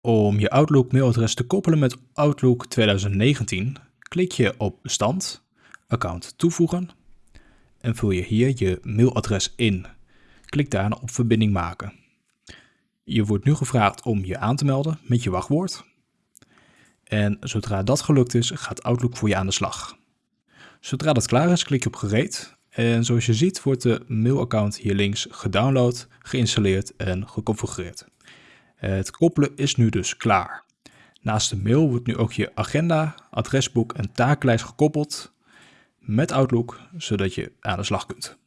Om je Outlook mailadres te koppelen met Outlook 2019, klik je op Bestand, Account toevoegen en vul je hier je mailadres in. Klik daarna op Verbinding maken. Je wordt nu gevraagd om je aan te melden met je wachtwoord. En zodra dat gelukt is, gaat Outlook voor je aan de slag. Zodra dat klaar is, klik je op Gereed en zoals je ziet wordt de mailaccount hier links gedownload, geïnstalleerd en geconfigureerd. Het koppelen is nu dus klaar. Naast de mail wordt nu ook je agenda, adresboek en takenlijst gekoppeld met Outlook, zodat je aan de slag kunt.